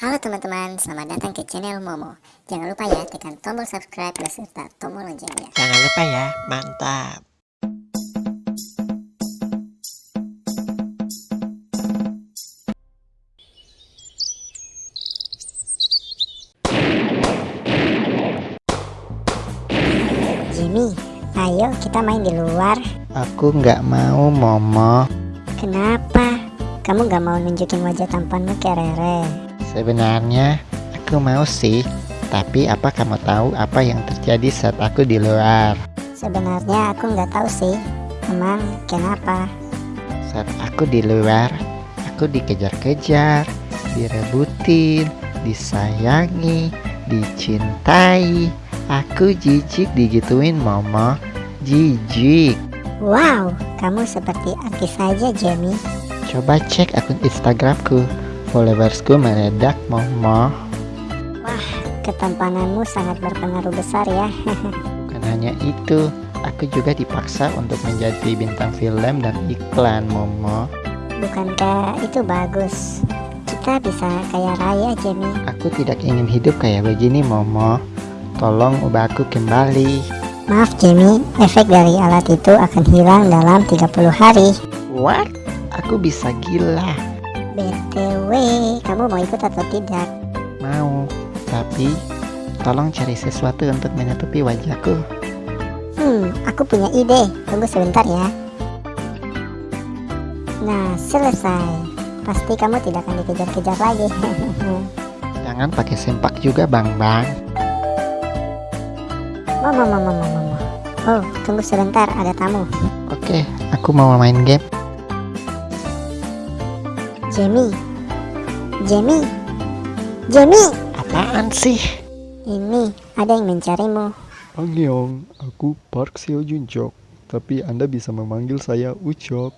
Halo teman-teman, selamat datang ke channel Momo. Jangan lupa ya tekan tombol subscribe beserta tombol loncengnya. Jangan lupa ya, mantap. Jimmy, ayo kita main di luar. Aku nggak mau, Momo. Kenapa? Kamu gak mau nunjukin wajah tampanmu ke Rere? Sebenarnya aku mau sih, tapi apa kamu tahu apa yang terjadi saat aku di luar? Sebenarnya aku nggak tahu sih. Emang kenapa? Saat aku di luar, aku dikejar-kejar, direbutin, disayangi, dicintai. Aku jijik digituin, Momo. Jijik. Wow, kamu seperti artis saja, Jamie. Coba cek akun Instagramku. Followersku meledak, Momo. Ketampananmu sangat berpengaruh besar ya. Bukan hanya itu, aku juga dipaksa untuk menjadi bintang film dan iklan, Momo. Bukankah itu bagus? Kita bisa kaya raya, Jamie. Aku tidak ingin hidup kayak begini, Momo. Tolong ubah aku kembali. Maaf Jamie, efek dari alat itu akan hilang dalam 30 hari. What? Aku bisa gila. BTW, kamu mau ikut atau tidak? Mau, tapi tolong cari sesuatu untuk menutupi wajahku. Hmm, aku punya ide. Tunggu sebentar ya. Nah, selesai. Pasti kamu tidak akan dikejar-kejar lagi. Jangan pakai sempak juga, Bang Bang. Momo, momo, momo, momo. Oh, tunggu sebentar, ada tamu. Oke, aku mau main game. Jamie. Jamie. Jamie. Apaan sih? Ini ada yang mencarimu. Annyeong, aku Park Seo Jun Jok, tapi Anda bisa memanggil saya Ucok.